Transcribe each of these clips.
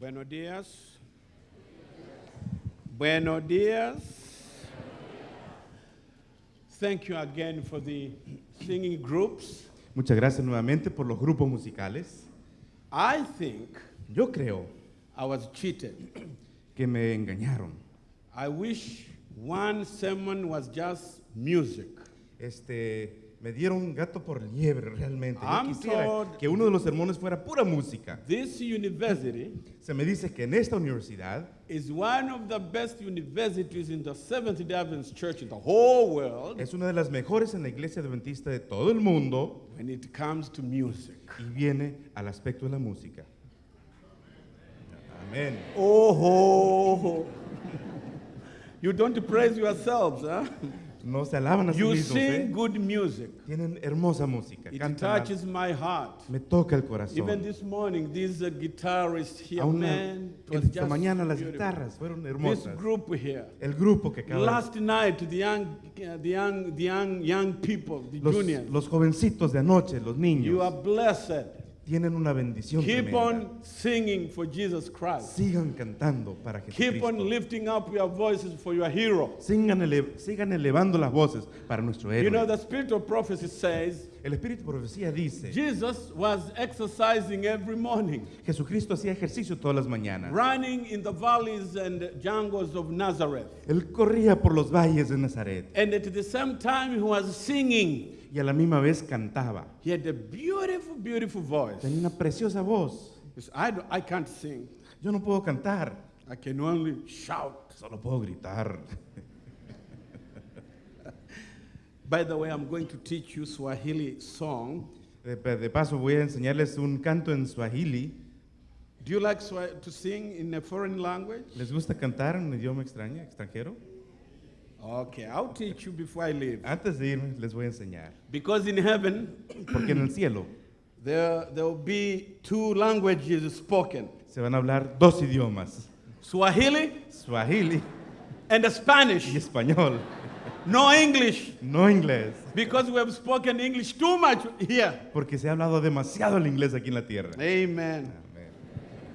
Buenos días. Buenos días. Thank you again for the singing groups. Muchas gracias nuevamente por los grupos musicales. I think Yo creo I was cheated. que me engañaron. I wish one sermon was just music. Este, me dieron gato por liebre realmente. Yo I'm quisiera told- que uno de los sermones fuera pura música. This university Se me dice que en esta universidad is one of the best universities in the Seventh day Adventist Church in the whole world es una de las mejores en la iglesia adventista de todo el mundo when it comes to music. y viene al aspecto de la música. Amén. Oh, you don't praise yourselves, huh? No se alaban a sí You mismos. sing ¿eh? good music. Tienen hermosa música. It cantan touches my heart. me toca el Even corazón. this morning, this uh, guitarist here, Aún man, it was esta just mañana las beautiful. guitarras fueron This hermosas. group here. El grupo que acaba Last night, the young, uh, the young, the young, young people, the los, juniors, los jovencitos de anoche, los you are niños, blessed. Tienen una bendición Keep tremenda. on singing for Jesus Christ. Sigan cantando para Keep on Jesucristo. lifting up your voices for your hero. Sigan, ele- sigan elevando las voces para nuestro You know, héroe. the spirit of prophecy says El Espíritu de Profecía dice, Jesus was exercising every morning, Jesucristo hacía ejercicio todas las mañanas. running in the valleys and jungles of Nazareth. Él corría por los valles de Nazaret And at the same time, he was singing. Y a la misma vez cantaba. He had a beautiful, beautiful voice. Tenía una preciosa voz. Said, I, I can't sing. Yo no puedo cantar, I can only shout. solo puedo gritar. By the way, I'm going to teach you Swahili song. De, de paso voy a enseñarles un canto en Swahili. Do you like to sing in a foreign language? ¿Les gusta cantar en un idioma extraño, extranjero? Okay, I'll teach you before I leave. Antes de irme les voy a enseñar. Because in heaven, Porque en el cielo there, there will be two languages spoken se van a hablar dos idiomas, Swahili Swahili and y Spanish. español, No English. no inglés. Because we have spoken English too much here. Porque se ha hablado demasiado el inglés aquí en la tierra. Amen. Amén.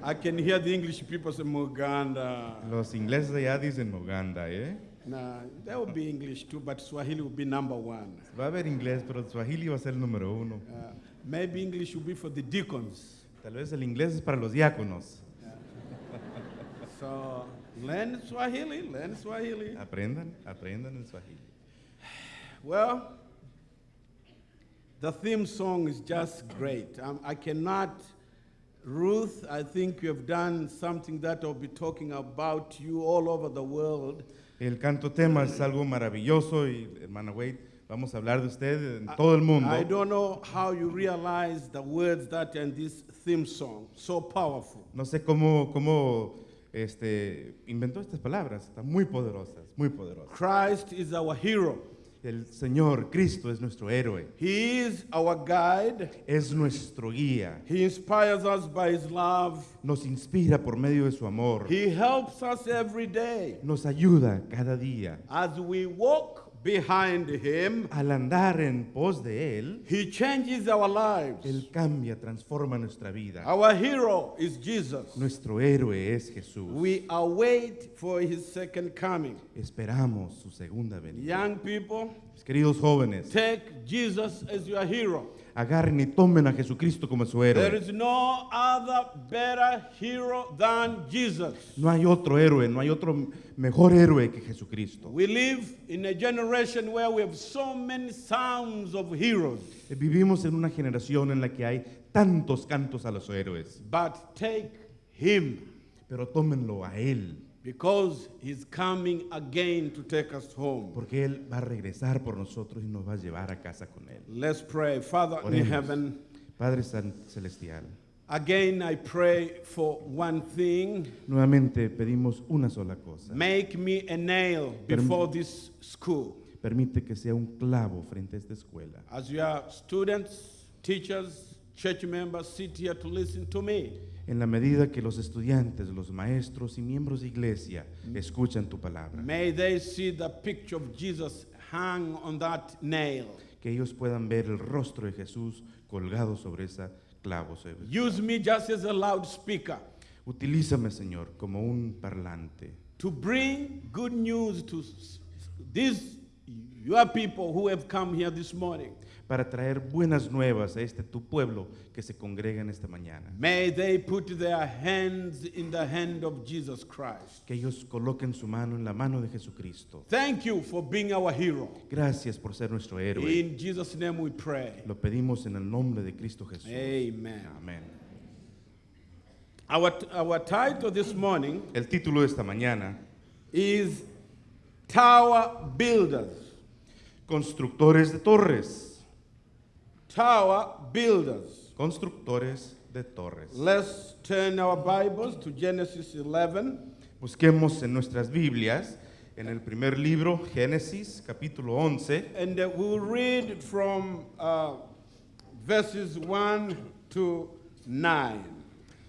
I can hear the English people say Muganda. Los ingleses allá dicen Uganda, ¿eh? Nah, there will be English too, but Swahili will be number one. Va a haber inglés, pero el Swahili va a ser el número uno. Uh, maybe English will be for the deacons. Tal vez el inglés es para los diáconos. So learn Swahili, learn Swahili. Aprendan, aprendan el Swahili. Well, the theme song is just great. Um, I cannot, Ruth, I think you have done something that I'll be talking about you all over the world. El canto tema es algo maravilloso y hermana Wade, vamos a hablar de usted en todo el mundo. I don't know how you realize the words that are in this theme song. So powerful. No sé cómo, cómo este, inventó estas palabras, están muy poderosas, muy poderosas. Christ is our hero. El Señor Cristo es nuestro héroe, He is our guide. es nuestro guía, He inspires us by his love. nos inspira por medio de su amor, He helps us every day. nos ayuda cada día. As we walk behind him, Al andar en pos de Él, he changes our lives. Él cambia, transforma nuestra vida. Our hero is Jesus. Nuestro héroe es Jesús. We await for his second coming. Esperamos su segunda venida. Young people, Mis queridos jóvenes, take Jesus as your hero. Agarren y tomen a Jesucristo como su There héroe. is no other better hero than Jesus. No hay otro héroe, no hay otro mejor héroe que Jesucristo. We live in a generation where we have so many sounds of heroes, Vivimos en una generación en la que hay tantos cantos a los héroes, but take him pero tómenlo a Él, because he's coming again to take us home. porque Él va a regresar por nosotros y nos va a llevar a casa con Él. Let's pray. Father in Oremos. heaven, Padre San Celestial, again I pray for one thing. nuevamente pedimos una sola cosa. Make me a nail before this school. Permite que sea un clavo frente a esta escuela. As your students, teachers, church members sit here to listen to me, En la medida que los estudiantes, los maestros y miembros de iglesia escuchan tu palabra, may they see the picture of Jesus hang on that nail. que ellos puedan ver el rostro de Jesús colgado sobre esa clavo. Use me just as a loudspeaker. Utilízame, Señor, como un parlante to bring good news to these your people who have come here this morning. Para traer buenas nuevas a este tu pueblo que se congrega en esta mañana. May they put their hands in the hand of Jesus Christ. Que ellos coloquen su mano en la mano de Jesucristo. Thank you for being our hero. Gracias por ser nuestro héroe. In Jesus' name we pray. Lo pedimos en el nombre de Cristo Jesús. Amen. Amén. Our, our title this morning El título de esta mañana, is Tower Builders. Constructores de torres. Tower Builders. Constructores de torres. Let's turn our Bibles to Genesis 11. Busquemos en nuestras Biblias, en el primer libro, Génesis, capítulo 11, And uh, we'll read from uh, verses 1 to 9.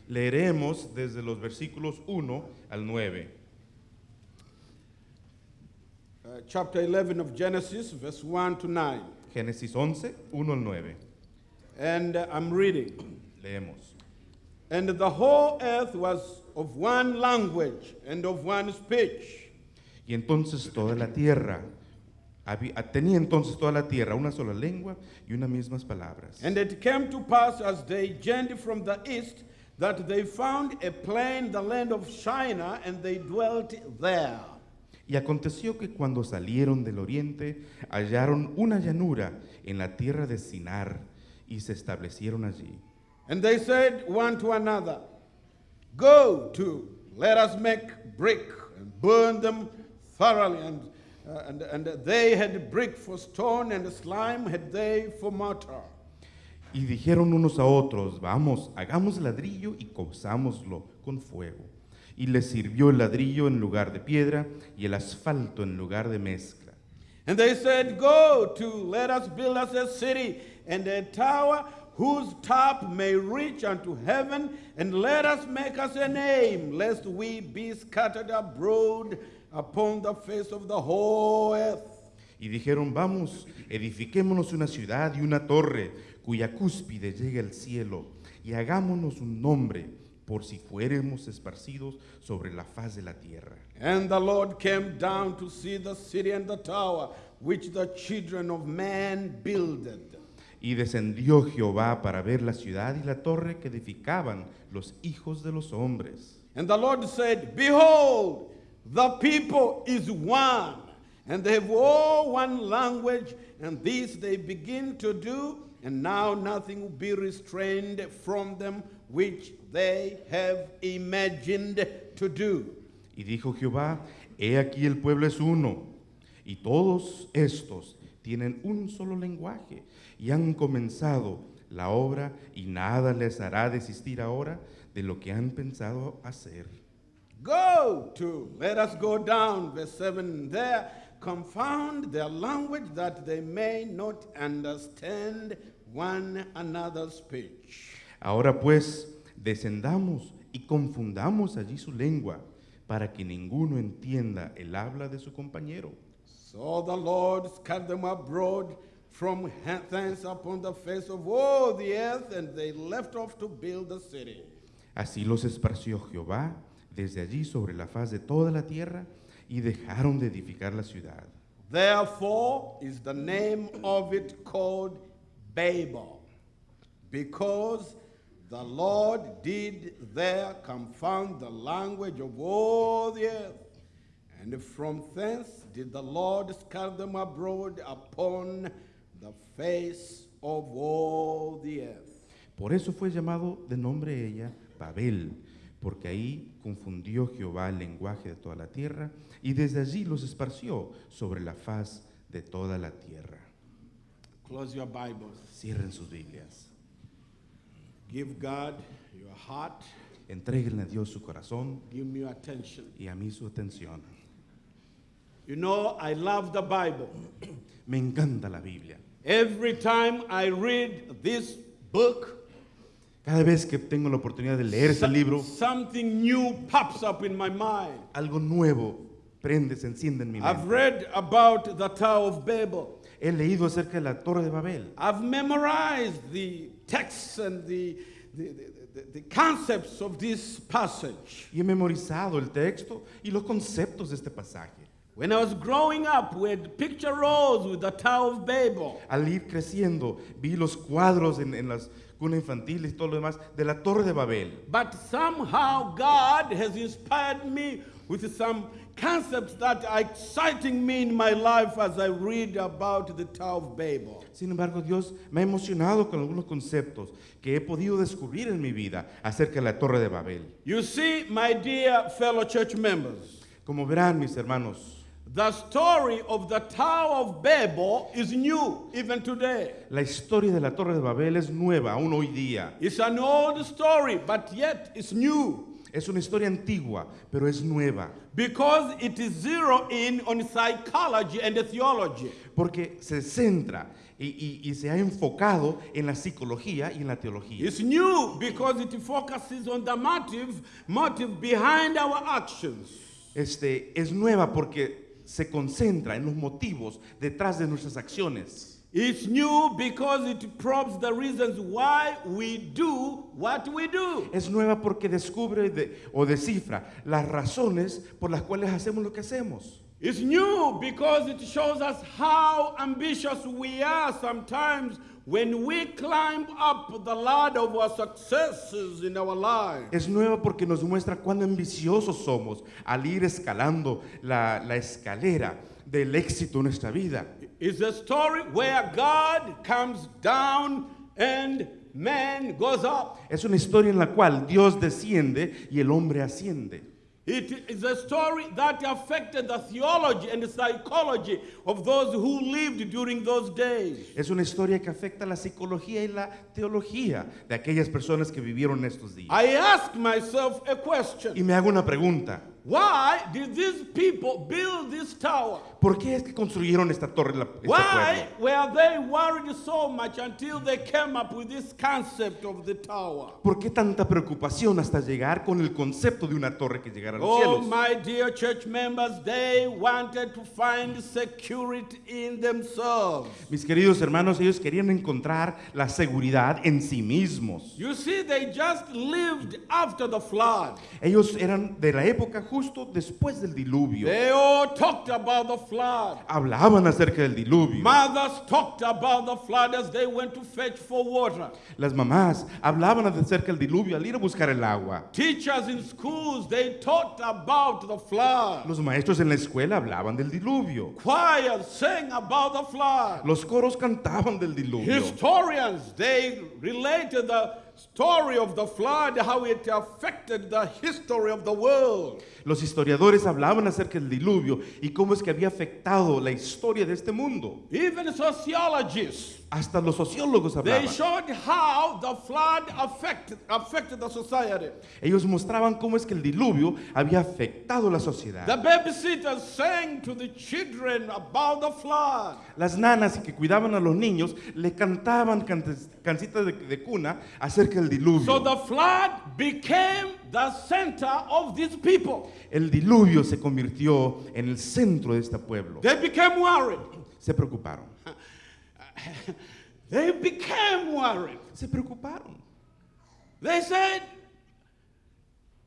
leeremos desde los versículos 1 al 9. Uh, chapter 11 of Genesis, verse 1 to 9. Génesis 11, 1 al 9. And uh, I'm reading. Leemos. And the whole earth was of one language and of one speech. Y entonces toda la tierra, tenía entonces toda la tierra una sola lengua y unas mismas palabras. And it came to pass as they journeyed from the east that they found a plain, the land of Shinar, and they dwelt there. Y aconteció que cuando salieron del oriente, hallaron una llanura en la tierra de Sinar y se establecieron allí. And they said one to another, Go to, let us make brick and burn them thoroughly. And, uh, and, and they had brick for stone, and slime had they for mortar. Y dijeron unos a otros, vamos, hagamos ladrillo y cozámoslo con fuego. Y les sirvió el ladrillo en lugar de piedra y el asfalto en lugar de mezcla. And they said, Go to, let us build us a city and a tower whose top may reach unto heaven, and let us make us a name, lest we be scattered abroad upon the face of the whole earth. Y dijeron, vamos, edifiquémonos una ciudad y una torre cuya cúspide llegue al cielo, y hagámonos un nombre por si fuéramos esparcidos sobre la faz de la tierra. And the Lord came down to see the city and the tower which the children of man builded. Y descendió Jehová para ver la ciudad y la torre que edificaban los hijos de los hombres. And the Lord said, Behold, the people is one, and they have all one language, and this they begin to do, and now nothing will be restrained from them which they have imagined to do. Y dijo Jehová, he aquí el pueblo es uno, y todos estos tienen un solo lenguaje, y han comenzado la obra, y nada les hará desistir ahora de lo que han pensado hacer. Go to, let us go down, verse 7 there, confound their language that they may not understand one another's speech. Ahora pues, descendamos y confundamos allí su lengua, para que ninguno entienda el habla de su compañero. So the Lord scattered them abroad from thence upon the face of all the earth, and they left off to build the city. Así los esparció Jehová desde allí sobre la faz de toda la tierra, y dejaron de edificar la ciudad. Therefore is the name of it called Babel, because the Lord did there confound the language of all the earth. And from thence did the Lord scatter them abroad upon the face of all the earth. Por eso fue llamado de nombre ella Babel, porque ahí confundió Jehová el lenguaje de toda la tierra, y desde allí los esparció sobre la faz de toda la tierra. Close your Bibles. Cierren sus Biblias. Give God your heart. Entréguenle a Dios su corazón Give me your attention. y a mí su atención. You know, I love the Bible. Me encanta la Biblia. Every time I read this book, Cada vez que tengo la oportunidad de leer ese libro, something new pops up in my mind. algo nuevo prende, se enciende en mi I've mente. read about the Tower of Babel. He leído acerca de la Torre de Babel. I've memorized the texts and the, the, the, the, concepts of this passage. y he memorizado el texto y los conceptos de este pasaje. When I was growing up, we had picture rows with the Tower of Babel. Al ir creciendo, vi los cuadros en, en las cunas infantiles y todo lo demás de la Torre de Babel. But somehow God has inspired me with some concepts that are exciting me in my life as I read about the Tower of Babel. Sin embargo, Dios me ha emocionado con algunos conceptos que he podido descubrir en mi vida acerca de la Torre de Babel. You see, my dear fellow church members, Como verán, mis hermanos, the story of the Tower of Babel is new even today. la historia de la Torre de Babel es nueva aún hoy día. It's an old story, but yet it's new Es una historia antigua, pero es nueva, because it is zero in on psychology and theology. porque se centra y, y- y se ha enfocado en la psicología y en la teología. It's new because it focuses on the motive, motive behind our actions. Este, es nueva porque se concentra en los motivos detrás de nuestras acciones. It's new because it probes the reasons why we do what we do. Es nueva porque descubre de- o descifra las razones por las cuales hacemos lo que hacemos. It's new because it shows us how ambitious we are sometimes when we climb up the ladder of our successes in our lives. Es nueva porque nos muestra cuán ambiciosos somos al ir escalando la, la escalera del éxito en nuestra vida. It's a story where God comes down and man goes up. Es una historia en la cual Dios desciende y el hombre asciende. It is a story that affected the theology and the psychology of those who lived during those days. Es una historia que afecta la psicología y la teología de aquellas personas que vivieron estos días. I ask myself a question. Y me hago una pregunta. Why did these people build this tower? ¿Por qué es que construyeron esta torre, la- este Why were they worried so much until they came up with this concept of the tower? ¿Por qué tanta preocupación hasta llegar con el concepto de una torre que llegara a los Oh, cielos? my dear church members, they wanted to find security in themselves. Mis queridos hermanos, ellos querían encontrar la seguridad en sí mismos. You see, they just lived after the flood. Ellos eran de la época justo después del diluvio. They all talked about the flood. Hablaban acerca del diluvio. Mothers talked about the flood as they went to fetch for water. Las mamás hablaban acerca del diluvio al ir a buscar el agua. Teachers in schools, they taught about the flood. Los maestros en la escuela hablaban del diluvio. Choirs sang about the flood. Los coros cantaban del diluvio. Historians, they related the story of the flood, how it affected the history of the world. Los historiadores hablaban acerca del diluvio y cómo es que había afectado la historia de este mundo. Even sociologists, Hasta los sociólogos they hablaban. showed how the flood affected, affected the society. Ellos mostraban cómo es que el diluvio había afectado la The sociedad. babysitters sang to the children about the flood. Las nanas que cuidaban a los niños le cantaban cancitas de, de cuna acerca del So diluvio. the flood became the center of these people. El diluvio se convirtió en el centro de este pueblo. They became worried. Se preocuparon. They became worried. Se preocuparon. They said,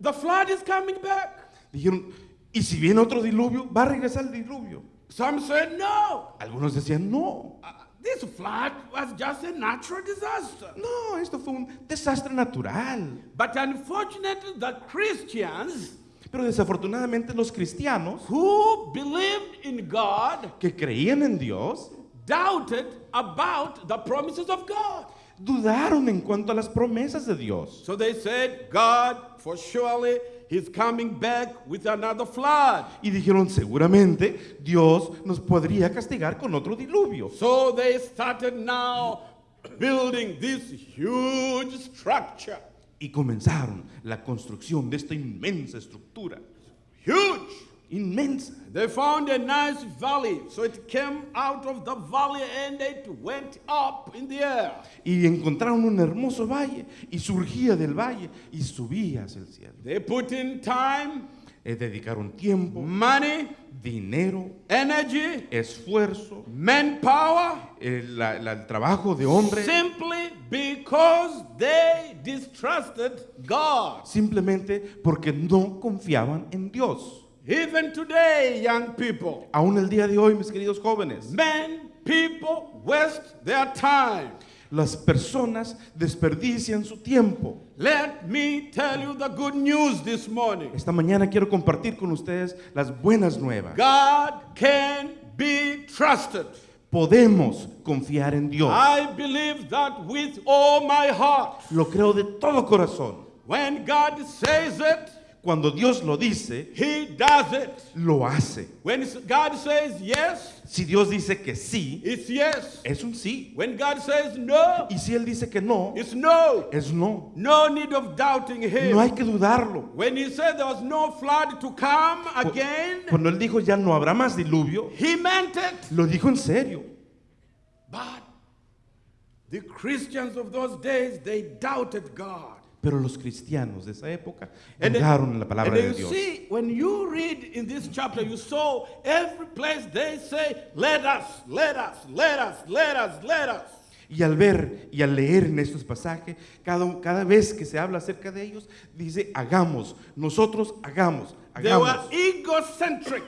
the flood is coming back. Dijeron, ¿y si viene otro diluvio? ¿Va a regresar el diluvio? Some said, no. Algunos decían, no, Uh, this flood was just a natural disaster. no, esto fue un desastre natural. But unfortunately, the Christians Pero desafortunadamente los cristianos who believed in God que creían en Dios doubted about the promises of God. dudaron en cuanto a las promesas de Dios. So they said, God, for surely He's coming back with another flood. Y dijeron, seguramente Dios nos podría castigar con otro diluvio. So they started now building this huge structure. Y comenzaron la construcción de esta inmensa estructura. Huge. Inmensa. They found a nice valley. So it came out of the valley and it went up in the air. Y encontraron un hermoso valle y surgía del valle y subía hacia el cielo. They put in time. Es dedicar un tiempo, money, dinero, energy, esfuerzo, manpower, el, la- la- el trabajo de hombre, simply because they distrusted God. simplemente porque no confiaban en Dios. Even today, young people, Aún el día de hoy, mis queridos jóvenes, men, people waste their time. las personas desperdician su tiempo. Let me tell you the good news this morning. Esta mañana quiero compartir con ustedes las buenas nuevas. God can be trusted. Podemos confiar en Dios. I believe that with all my heart. Lo creo de todo corazón. When God says it, Cuando Dios lo dice, He does it. lo hace. When God says yes, Si Dios dice que sí, it's yes. es un sí. When God says no, Y si Él dice que no, it's no. es no. No need of doubting Him. No hay que dudarlo. When He said there was no flood to come again, Cuando Él dijo ya no habrá más diluvio, He meant it. lo dijo en serio. But the Christians of those days, they doubted God. Pero los cristianos de esa época en la palabra de Dios. see, when you read in this chapter, you saw every place they say, let us, let us, let us, let us, let us. Y al ver y al leer en estos pasajes, cada, cada vez que se habla acerca de ellos, dice, hagamos, nosotros hagamos, They were hagamos. egocentric.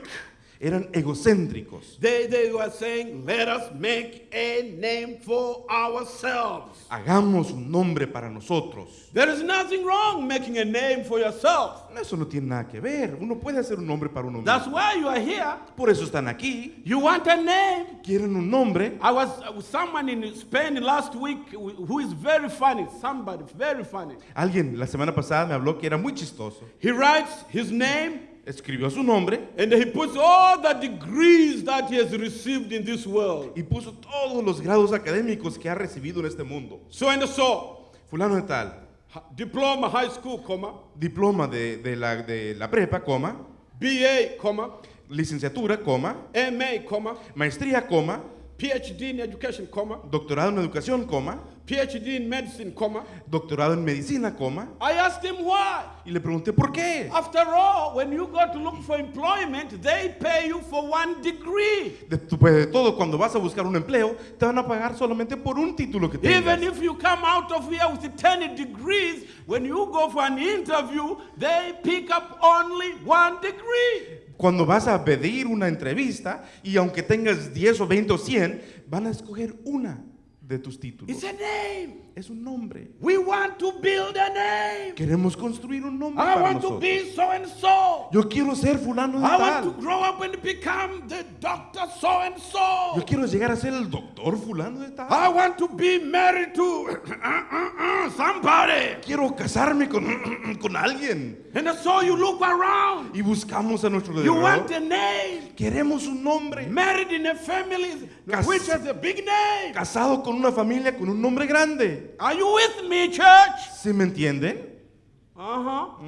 Eran egocéntricos. They, they were saying, let us make a name for ourselves. Hagamos un nombre para nosotros. There is nothing wrong making a name for yourself. Eso no tiene nada que ver. Uno puede hacer un nombre para uno That's mismo. why you are here. Por eso están aquí. You want a name. Quieren un nombre. I was uh, someone in Spain last week who who is very funny. Somebody very funny. Alguien la semana pasada me habló que era muy chistoso. He writes his name Escribió su nombre and he puts all the degrees that he has received in this world. y puso todos los grados académicos que ha recibido en este mundo. So and so, Fulano de tal, diploma, high school, diploma de, de la, de la prepa, coma, BA, licenciatura, coma, MA, comma, maestría, coma, PhD in education, doctorado en educación, coma, PhD in medicine, comma. doctorado en medicina, coma. I asked him why. Y le pregunté, ¿por qué? After all, when you go to look for employment, they pay you for one degree. Después de todo, cuando vas a buscar un empleo, te van a pagar solamente por un título que tengas. Even if you come out of here with 10 degrees, when you go for an interview, they pick up only one degree. Cuando vas a pedir una entrevista y aunque tengas 10 o 20 o 100, van a escoger una de tus títulos. It's a name. Es un nombre. We want to build a name. Queremos construir un nombre I para want to be so and so. Yo quiero ser fulano de I want to tal. grow up and become the doctor so and so. Yo quiero llegar a ser el doctor fulano de tal. I want to be married to somebody. Quiero casarme con, con alguien. And so you look around. Y buscamos a nuestro You want alrededor. a name. Queremos un nombre. Married in a family Cas- which has a big name. Casado con una familia con un nombre grande. Are you with me, church? ¿Sí me entienden? Uh huh.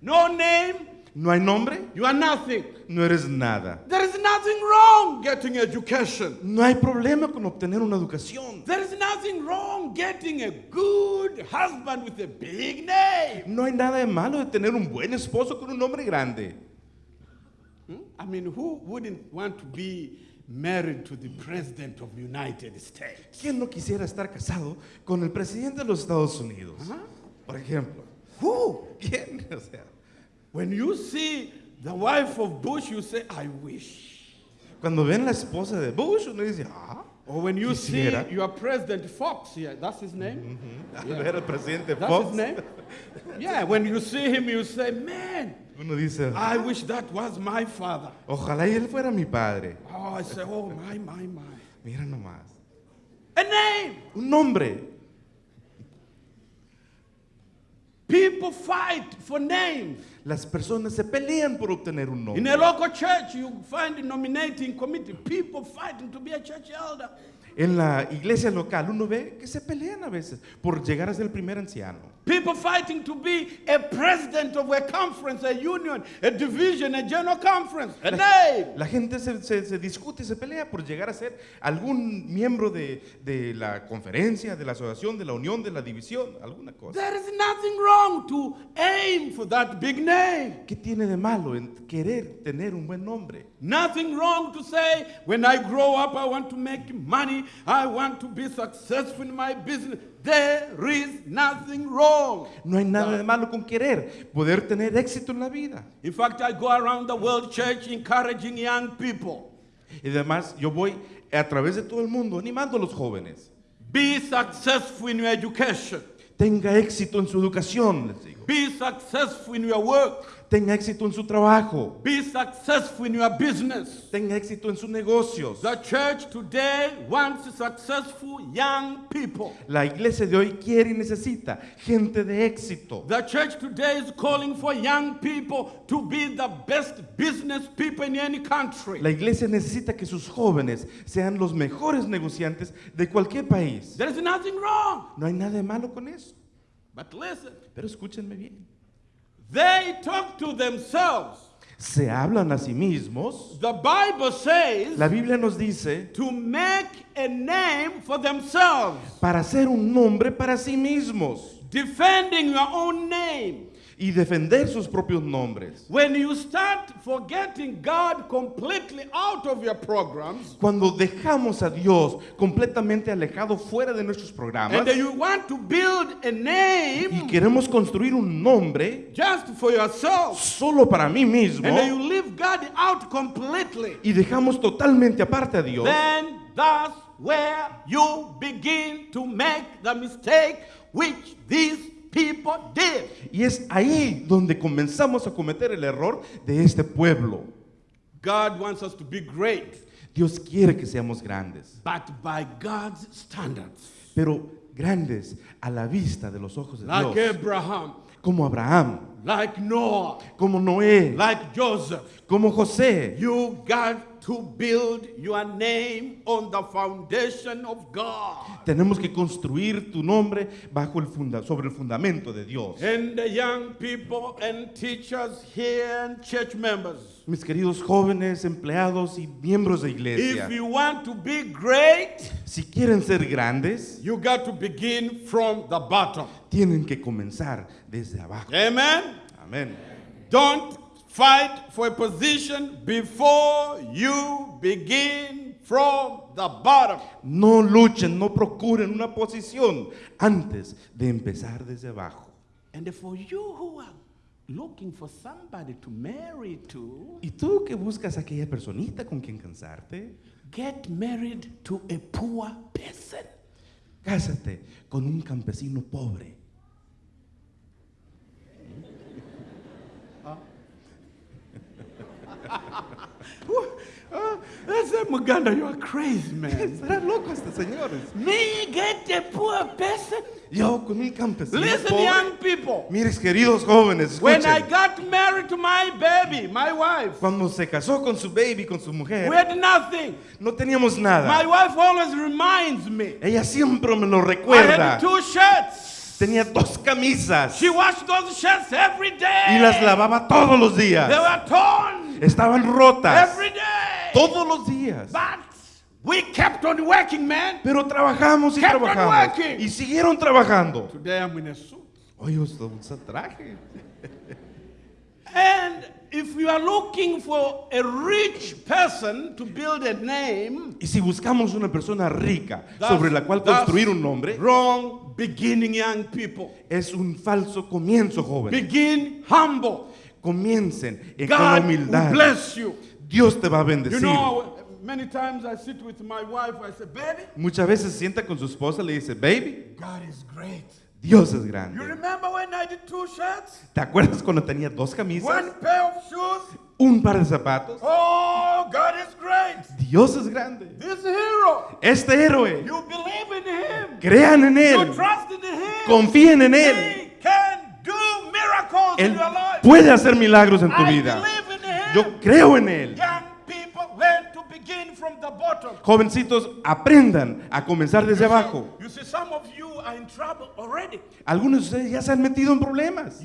no name, No hay nombre, you are nothing. no eres nada. There is nothing wrong getting education. No hay problema con obtener una educación. There is nothing wrong getting a good husband with a big name. No hay nada de malo de tener un buen esposo con un nombre grande. Hmm? I mean, who wouldn't want to be married to the president of the United States? ¿Quién no quisiera estar casado con el presidente de los Estados Unidos? Ajá. Por ejemplo. Who? ¿Quién? O sea, When you see the wife of Bush, you say, I wish. cuando ven la esposa de Bush, uno dice, ah, when you Quisiera. see your president Fox here, that's his name? al ver al presidente That's Fox, his name? yeah, when you see him, you say, man, uno dice, I wish that was my father. ojalá y él fuera mi padre. Oh, I say, oh, my, my, my. Mira nomás. A name. Un nombre. People fight for names. Las personas se pelean por obtener un In a nombre. local church, you find a nominating committee, people fighting to be a church elder. En la iglesia local uno ve que se pelean a veces por llegar a ser el primer anciano. People fighting to be a president of a conference, a union, a division, a general conference, a name. La gente se, se- se discute y se pelea por llegar a ser algún miembro de, de la conferencia, de la asociación, de la unión, de la división, alguna cosa. There is nothing wrong to aim for that big name. ¿Qué tiene de malo en querer tener un buen nombre? Nothing wrong to say, when I grow up, I want to make money, I want to be successful in my business. There is nothing wrong. No hay nada de malo con querer poder tener éxito en la vida. In fact, I go around the world church encouraging young people Y además yo voy a través de todo el mundo animando a los jóvenes. be successful in your education, Tenga éxito en su educación, les digo. be successful in your work, Tenga éxito en su trabajo. be successful in your business. Tenga éxito en sus negocios. The church today wants successful young people. La iglesia de hoy quiere y necesita gente de éxito. The church today is calling for young people to be the best business people in any country. La iglesia necesita que sus jóvenes sean los mejores negociantes de cualquier país. There is nothing wrong. No hay nada de malo con eso. But listen, Pero escúchenme bien. They talk to themselves. Se hablan a sí mismos. The Bible says La Biblia nos dice to make a name for themselves, para hacer un nombre para sí mismos defending your own name. Y defender sus propios nombres. When you start forgetting God completely out of your programs, Cuando dejamos a Dios completamente alejado fuera de nuestros programas and you want to build a y name queremos construir un nombre just for yourself, solo para mí mismo and you leave God out completely, y dejamos totalmente aparte a Dios, then that's where you begin to make the mistake which these people did. y es ahí donde comenzamos a cometer el error de este pueblo. God wants us to be great, Dios quiere que seamos grandes, but by God's standards. pero grandes a la vista de los ojos de Like Dios, Abraham, como Abraham, like Noah, como Noé, like Joseph. como José. You got to build your name on the foundation of God. Tenemos que construir tu nombre bajo el funda sobre el fundamento de Dios. And the young people and teachers here and church members, Mis queridos jóvenes, empleados y miembros de iglesia, if you want to be great, si quieren ser grandes, you got to begin from the bottom. tienen que comenzar desde abajo. Amen. Amén. Don't fight for a position before you begin from the bottom. No luchen, no procuren una posición antes de empezar desde abajo. And for you who are looking for somebody to marry to, ¿Y tú que buscas aquella personita con quien cansarte? get married to a poor person. Cásate con un campesino pobre. Uh, I said, Muganda, you are crazy, man. Me get poor person? Yo con un campesino Listen, pobre. young people. Mires, queridos jóvenes, When I got married to my baby, my wife, Cuando se casó con su baby, con su we mujer, had nothing. no teníamos My nada. wife always reminds me. Ella siempre me lo I recuerda. had two shirts. Tenía dos camisas She washed those shirts every day. y las lavaba todos los They días. were torn Estaban rotas every day. Todos los días. But we kept on working, man. Pero trabajamos y Kept on trabajamos. Y siguieron trabajando. Today I'm in a suit. Oye, usa usa traje. And if you are looking for a rich person to build a name, Y si buscamos una persona rica sobre la cual construir un nombre, wrong beginning, young people. es un falso comienzo, joven. Begin humble. Comiencen en- con God will humildad. bless you. Dios te va a You bendecir. know, many times I sit with my wife, I say, baby, Muchas veces se sienta con su esposa y le dice, baby, God is great. Dios es You grande. remember when I did two shirts? ¿Te acuerdas cuando tenía dos camisas, One pair of shoes? un par de zapatos? Oh, God is great. Dios es grande. This hero, Este héroe, you believe in him. crean en You él, trust in him. confíen en él. He can do miracles in Él your life. puede hacer milagros en tu I vida. believe. Yo creo en él. Jovencitos, aprendan a comenzar desde abajo. Algunos de ustedes ya se han metido en problemas.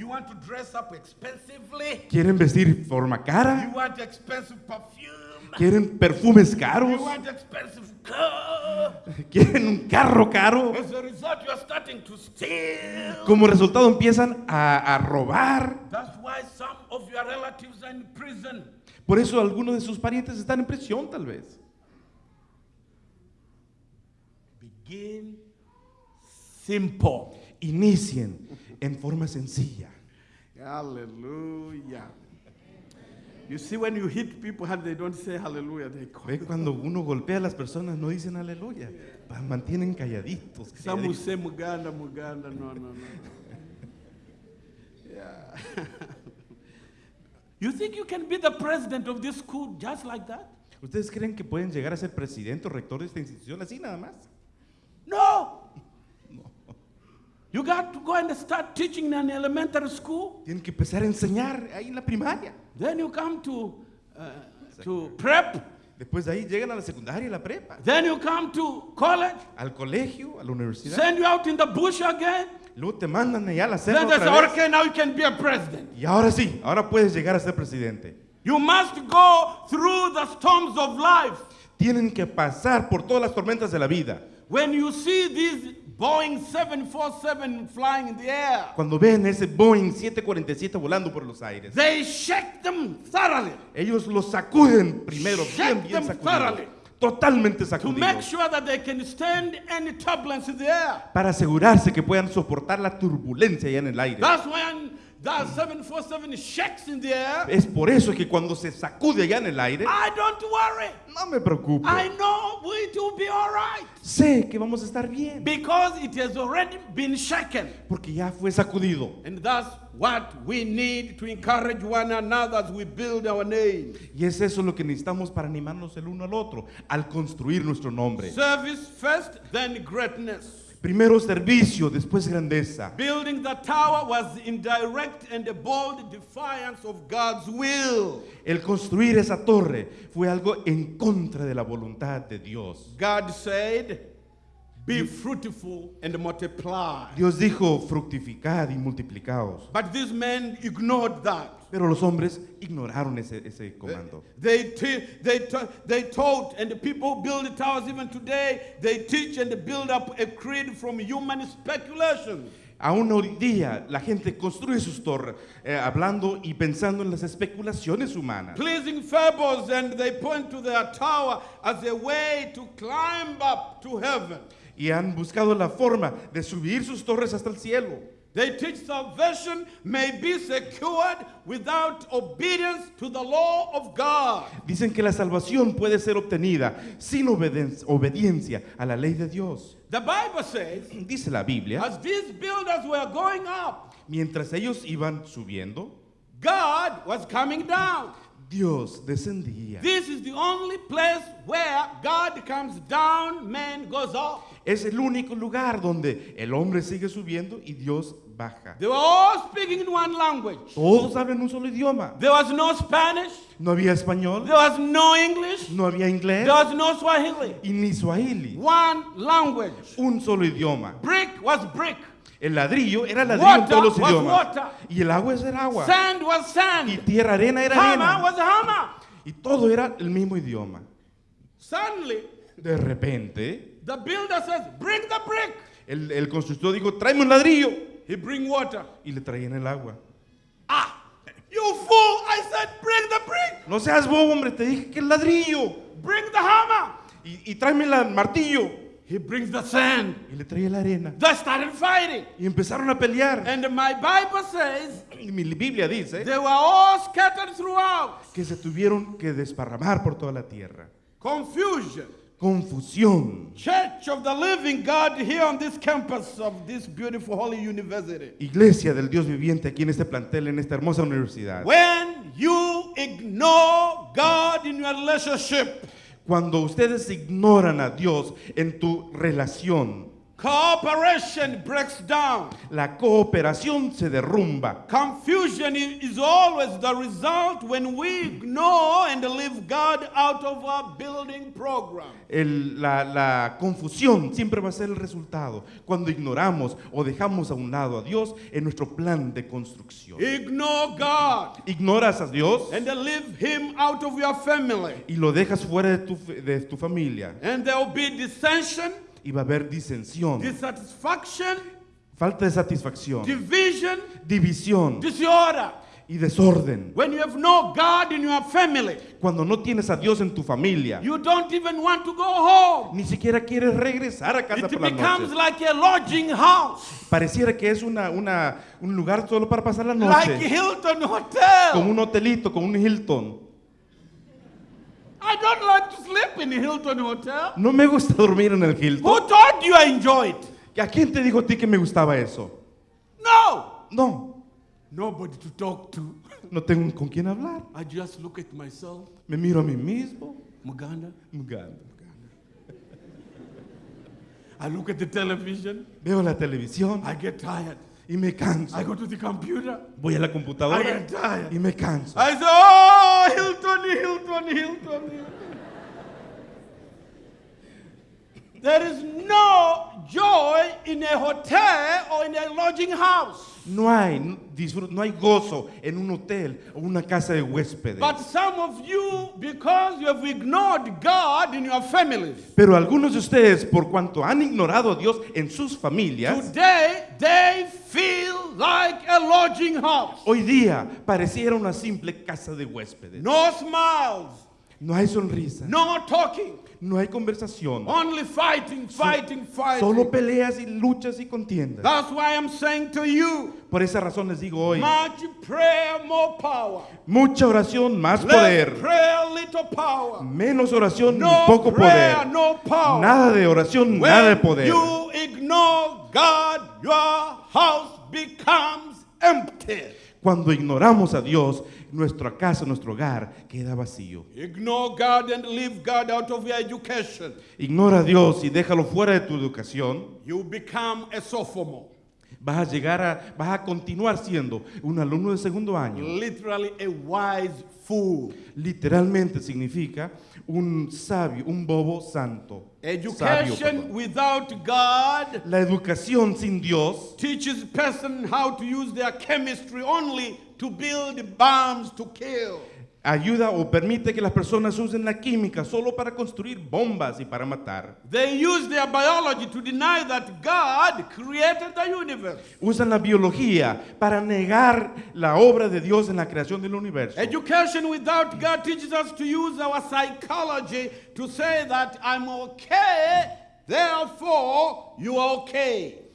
Quieren vestir forma cara, quieren perfumes caros, quieren un carro caro. Como resultado empiezan a, a robar. Of your relatives are in prison. Por eso algunos de sus parientes están en prisión tal vez. Begin simple. Inicien en forma sencilla. Hallelujah. You see, when you hit people and they don't say hallelujah, they Ve cuando uno golpea a las personas no dicen aleluya, mantienen calladitos. Calladitos. say Muganda, Muganda. No, no, no. yeah. you think you can be the president of this school just like that? ¿Ustedes creen que pueden llegar a ser presidente o rector de esta institución así nada más? No. You got to go and start teaching in an elementary school. Tienen que empezar a enseñar ahí en la primaria. Then you come to, uh, to prep. Después de ahí llegan a la secundaria y la prepa, Then you come to college. al colegio, a la universidad. Send you out in the bush again. Luego te mandan allá a la Then selva they say, otra vez. okay, now you can be a president. Y ahora sí, ahora puedes llegar a ser presidente. You must go through the storms of life. Tienen que pasar por todas las tormentas de la vida. When you see these Boeing 747 flying in the air, Cuando ven ese Boeing 747 volando por los aires, they shake them thoroughly ellos los sacuden primero, Shake bien, bien them thoroughly. Totalmente to make sacudidos. sure that they can stand any turbulence in the air. Para asegurarse que puedan soportar la turbulencia allá en el aire. That's when that 747 shakes in the air. Es por eso que cuando se sacude allá en el aire, I don't worry. no me preocupo. I know it will be all right Sé que vamos a estar bien. because it has already been shaken. Porque ya fue sacudido. And that's what we need to encourage one another as we build our name. Y es eso lo que necesitamos para animarnos el uno al otro, al construir nuestro nombre. Service first, then greatness. Primero servicio, después grandeza. Building the tower was in direct and bold defiance of God's will. El construir esa torre fue algo en contra de la voluntad de Dios. God said, Be fruitful and multiply. Dios dijo, fructificad y multiplicaos. But these men ignored that. Pero los hombres ignoraron ese, ese comando. They, they, they taught, and the people build towers even today, they teach and build up a creed from human speculation. Aún hoy día la gente construye sus torres eh, hablando y pensando en las especulaciones humanas. Pleasing fables, and they point to their tower as a way to climb up to heaven. Y han buscado la forma de subir sus torres hasta el cielo. They teach salvation may be secured without obedience to the law of God. Dicen que la salvación puede ser obtenida sin obediencia a la ley de Dios. The Bible says, Dice la Biblia, as these builders were going up, mientras ellos iban subiendo, God was coming down. Dios descendía. This is the only place where God comes down, man goes up. Es el único lugar donde el hombre sigue subiendo y Dios baja. They were all speaking in one language. Todos hablan un solo idioma. There was no Spanish, No había español, there was no English, no había inglés there was no Swahili. y ni swahili. One language. Un solo idioma. Brick was brick, El ladrillo era ladrillo en Water todos los idiomas. water. Y el agua era agua. sand was Y sand, tierra, arena era hammer arena. was hammer. Y todo era el mismo idioma. Suddenly, De repente, the builder says, Bring the brick. el, el constructor dijo, tráeme un ladrillo. He bring water. Y le traían el agua. Ah, you fool! I said, Bring the brick. No seas bobo, hombre, te dije que el ladrillo. Bring the hammer. Y, y tráeme el martillo. He brings the sand. Y le traía la arena. They started fighting. Y empezaron a pelear. And my Bible says Y mi Biblia dice they were all scattered throughout. que se tuvieron que desparramar por toda la tierra. Confusion. Confusión. Church of the living God here on this campus of this beautiful holy university. Iglesia del Dios viviente aquí en este plantel, en esta hermosa universidad. When you ignore God in your relationship, Cuando ustedes ignoran a Dios en tu relación, Cooperation breaks down. La cooperación se derrumba. Confusion is always the result when we ignore and leave God out of our building program. El- la, la confusión siempre va a ser el resultado cuando ignoramos o dejamos a un lado a Dios en nuestro plan de construcción. Ignore God Ignoras a Dios and leave Him out of your family. y lo dejas fuera de tu, de tu familia And there will be dissension, y va a haber disensión, dissatisfaction, falta de satisfacción, division, división disorder. y desorden. When you have no God in your family, Cuando no tienes a Dios en tu familia, you don't even want to go home. ni siquiera quieres regresar a casa It por la becomes noche. like a lodging house, Pareciera que es una, una- un lugar solo para pasar la like noche, Hilton como Hotel. un hotelito, como un Hilton. I don't like to sleep in Hilton Hotel. No me gusta dormir en el Hilton. Who told you I enjoy it? ¿A quién te dijo a ti que me gustaba eso? No. No, Nobody to talk to. no tengo con quién hablar. I just look at myself, Me miro a mí mismo. Muganda. Muganda. I look at the television. Veo la televisión I get tired. y me canso. I go to the computer. Voy a la I computadora get tired. y me canso. I say, oh, Hilton, Hilton, Hilton. Hilton." There is no joy in a hotel or in a lodging house. No hay no hay gozo en un hotel o una casa de huéspedes. But some of you, because you have ignored God in your families, Pero algunos de ustedes, por cuanto han ignorado a Dios en sus familias, today they feel like a lodging house. hoy día pareciera una simple casa de huéspedes. No smiles, No hay sonrisa, no talking, no hay conversación, only fighting, fighting, fighting. solo peleas y luchas y contiendas. That's why I'm saying to you, Por esa razón les digo hoy, much prayer, more power. mucha oración, más Less poder. prayer, little power. Menos oración, No poco prayer, poder. no power. Nada de oración, When nada de poder. you ignore God, your house becomes empty. Cuando ignoramos a Dios, nuestra casa, nuestro hogar queda vacío. Ignore God and leave God out of your education. Ignora a Dios y déjalo fuera de tu educación. You become a sophomore, Vas a llegar a, vas a continuar siendo un alumno de segundo año. literally a wise fool. Literalmente significa un sabio, un bobo santo. Education perdón. without God La educación sin Dios teaches person how to use their chemistry only to build bombs to kill. Ayuda o permite que las personas usen la química solo para construir bombas y para matar. They use their biology to deny that God created the universe. Usan la biología para negar la obra de Dios en la creación del universo. Education without God teaches us to use our psychology to say that I'm okay, therefore you are okay.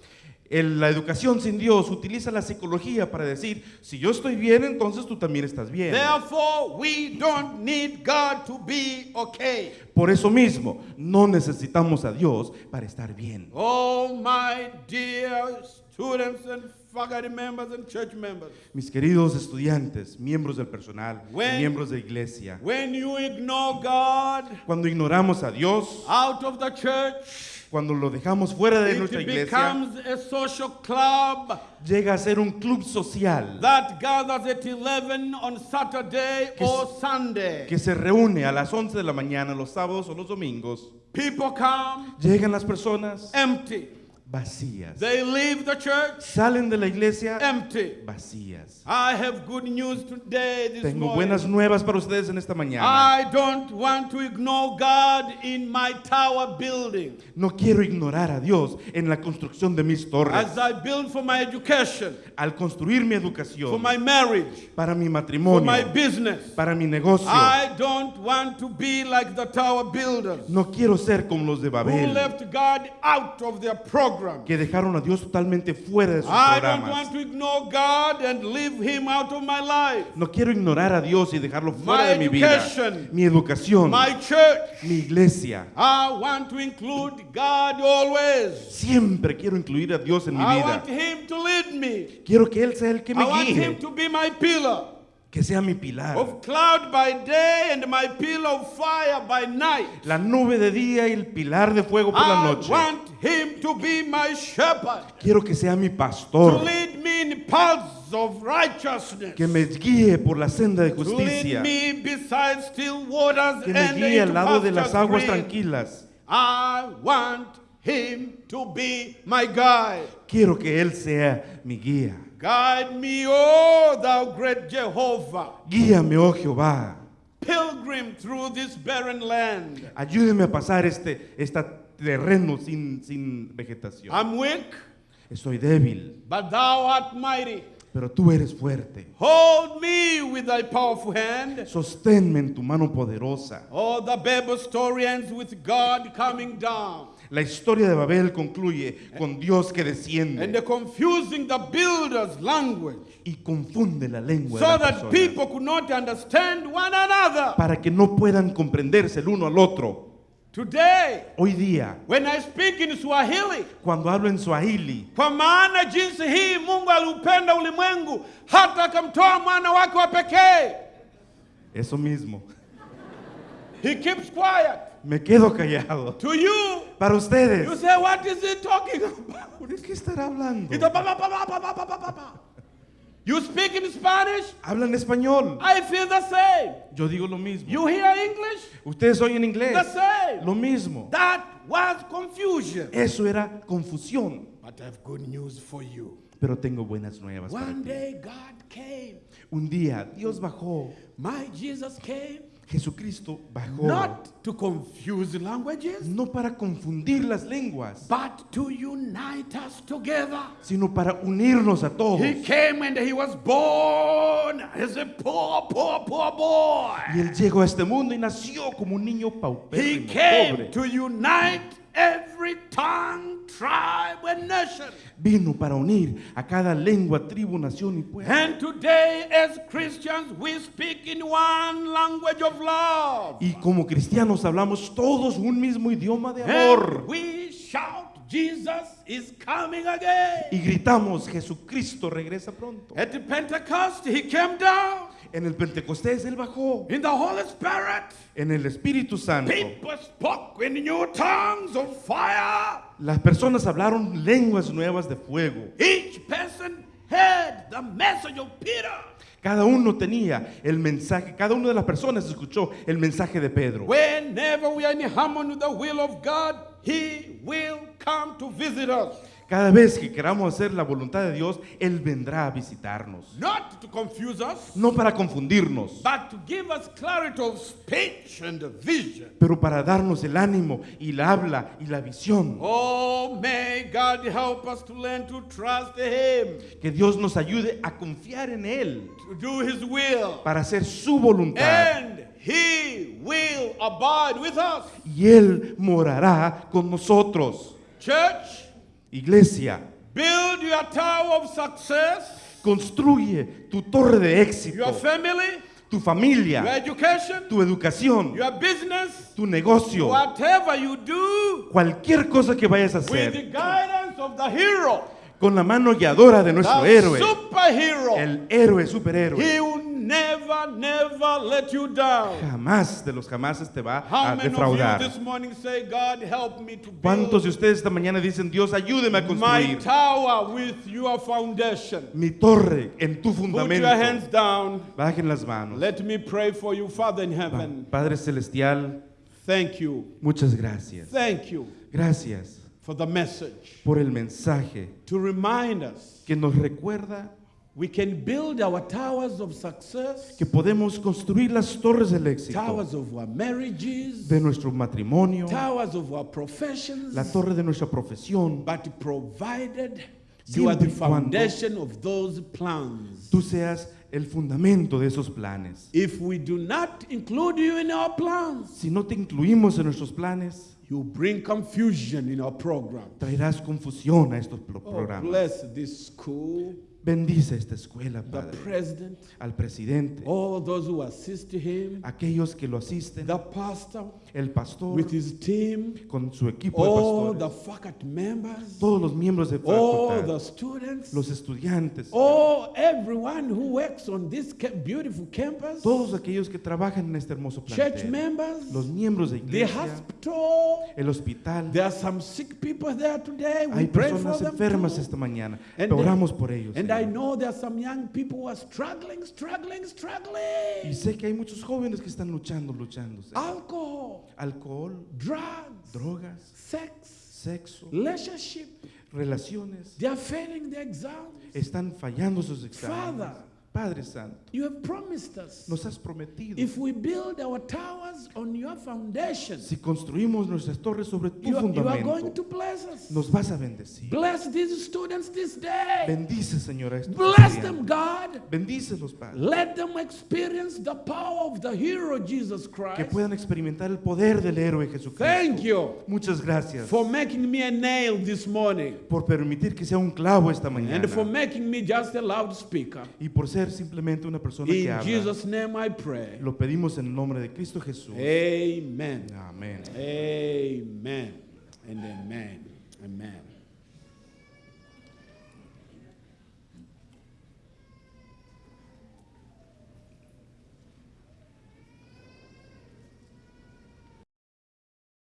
El- la educación sin Dios utiliza la psicología para decir, si yo estoy bien, entonces tú también estás bien. Therefore, we don't need God to be okay. Por eso mismo, no necesitamos a Dios para estar bien. Oh, my dear students and faculty members and church members, Mis queridos estudiantes, miembros del personal, When- miembros de iglesia, when you ignore God cuando ignoramos a Dios, out of the church, cuando lo dejamos fuera de nuestra iglesia, becomes a social club llega a ser un club social that gathers at 11 on Saturday Que or Sunday. que se reúne a las 11 de la mañana, los sábados o los domingos. People come Llegan las personas empty. Vacías. They leave the church Salen de la iglesia empty. vacías. I have good news today this Tengo morning. buenas nuevas para ustedes en esta mañana. I don't want to ignore God in my tower building. No quiero ignorar a Dios en la construcción de mis torres. As I build for my education, Al construir mi for educación, my marriage, para mi for matrimonio, my business. para mi negocio. I don't want to be like the tower builders No quiero ser como los de who Babel, left God out of their program. Que dejaron a Dios totalmente fuera de sus I don't programas. want to ignore God and leave Him out of my life. No quiero ignorar a Dios y dejarlo fuera My de mi vida. education, Mi educación, My church, mi iglesia. I want to include God always. Siempre quiero incluir a Dios en mi I vida. want Him to lead me. Quiero que Él sea el que I me want Him guíe. to be my pillar. Que sea mi pilar, of cloud by day and my pillar of fire by night. la nube de día y el pilar de fuego por la I noche. want him to be my shepherd, Quiero que sea mi to pastor, lead me in paths of righteousness, que me guíe por la senda de to lead justicia, me beside still waters que me guíe al lado de las aguas tranquilas. I want him to be my guide. Quiero que Él sea mi guía. Guide me, O thou great Jehovah, Guíame, oh Jehová. pilgrim through this barren land. Ayúdeme a pasar este, este terreno sin, sin vegetación. I'm weak, Estoy débil, but thou art mighty. pero tú eres fuerte. Hold me with thy powerful hand. Sosténme en tu mano poderosa. Oh, the Bible story ends with God coming down La historia de Babel concluye con Dios que and desciende confusing the builder's language y confunde la lengua de so las that people could not understand one another. para que no puedan comprenderse el uno al otro. Today, Hoy día, when I speak in Swahili, cuando hablo en Swahili, kwa maana jinsi hii Mungu aliupenda ulimwengu hata akamtoa mwana wake wa pekee. eso mismo, He keeps quiet. me quedo callado. To you, para ustedes. You say, what is he talking about? ¿De qué estará hablando? You speak in Spanish? Hablan español. I feel the same. Yo digo lo mismo. You hear English? Ustedes oyen inglés. The same. Lo mismo. That was confusion. Eso era confusión. But I have good news for you. Pero tengo buenas nuevas One para day ti. God came. Un día Dios bajó. My Jesus came. Jesucristo bajó. not to confuse languages, No para confundir las lenguas, but to unite us together. sino para unirnos a todos. He came and he was born as a poor, poor, poor boy. Y Él llegó a este mundo y nació como un niño He came pobre. to unite every tongue, tribe, and nation. Vino para unir a cada lengua, tribu, nación y pueblo. And today, as Christians, we speak in one language of love. Y como cristianos hablamos todos un mismo idioma de amor. And we shout, Jesus is coming again. Y gritamos, Jesucristo regresa pronto. At the Pentecost, he came down En el Pentecostés Él bajó. in the Holy Spirit. En el Espíritu Santo. People spoke in new tongues of fire. Las personas hablaron lenguas nuevas de fuego. Each person heard the message of Peter. Cada uno tenía el mensaje, cada una de las personas escuchó el mensaje de Pedro. Whenever we are in harmony with the will of God, He will come to visit us. Cada vez que queramos hacer la voluntad de Dios, Él vendrá a visitarnos. Not to confuse us, No para confundirnos, but to give us clarity of speech and vision. pero para darnos el ánimo y la habla y la visión. Oh, may God help us to learn to trust Him, Que Dios nos ayude a confiar en Él to do His will, para hacer su voluntad. and He will abide with us. Y Él morará con nosotros. Church, Iglesia, build your tower of success, construye tu torre de éxito, your family, tu your familia, education, tu educación, your business, tu negocio, whatever you do, cualquier cosa que vayas a with the hacer, guidance of the hero, con la mano guiadora de nuestro héroe, superhero. el héroe superhéroe. He will never, never let you down. Jamás de los jamases te va How a many of you defraudar. this morning say, God, help me to ¿Cuántos de build ustedes esta mañana dicen, Dios, ayúdeme a my construir tower with your foundation? mi torre en tu Put fundamento? your hands down. Bajen las manos. Let me pray for you, Father in heaven. Padre Celestial, Thank you. muchas gracias. Thank you Gracias for the message por el mensaje to remind us que nos recuerda we can build our towers of success, que podemos construir las torres del éxito towers of our marriages, de nuestro matrimonio, towers of our professions, la torre de nuestra profesión. but provided you are the foundation of those plans. Tú seas el fundamento de esos planes. If we do not include you in our plans, Si no te incluimos en nuestros planes, you bring confusion in our program. traerás confusión a estos Oh, programas. bless this school. Bendice esta escuela, Padre. Al presidente, all those who assist him, aquellos que lo asisten, the pastor el pastor with his team, con su equipo de all the pastores, faculty members, todos los miembros de all the students, los estudiantes, all everyone who works on this beautiful campus, todos aquellos que trabajan en este hermoso church plantel, members, los miembros de the iglesia, hospital. el hospital. There are some sick people there today. We Hay pray for personas them enfermas esta mañana. And Oramos por ellos. And I know there are some young people who are struggling, struggling, Y struggling. sé que hay muchos jóvenes que están luchando, luchando. Señor. Alcohol, Alcohol, drugs, drogas, sex, sexo, relationship. relaciones. They are failing the exams. Están fallando sus exámenes. Father. Padre Santo, You have promised us. nos has prometido. If we build our towers on your foundation, Si construimos nuestras torres sobre tu you are, you are going fundamento, to bless us. nos vas a bendecir. Bless these students this day. Bendice, Señor, a estos Bless them. God. Bendícelos, Padre. Let them experience the power of the hero Jesus Que Christ. puedan experimentar el poder del héroe Jesucristo. Thank you Muchas gracias for making me a nail this morning por permitir que sea un clavo esta mañana. and for making me just a loudspeaker. Y por ser simplemente una persona que In habla. Jesus' name I pray. Lo pedimos en el nombre de Cristo Jesús. Amen. Amén. Amen. And amen. Amen.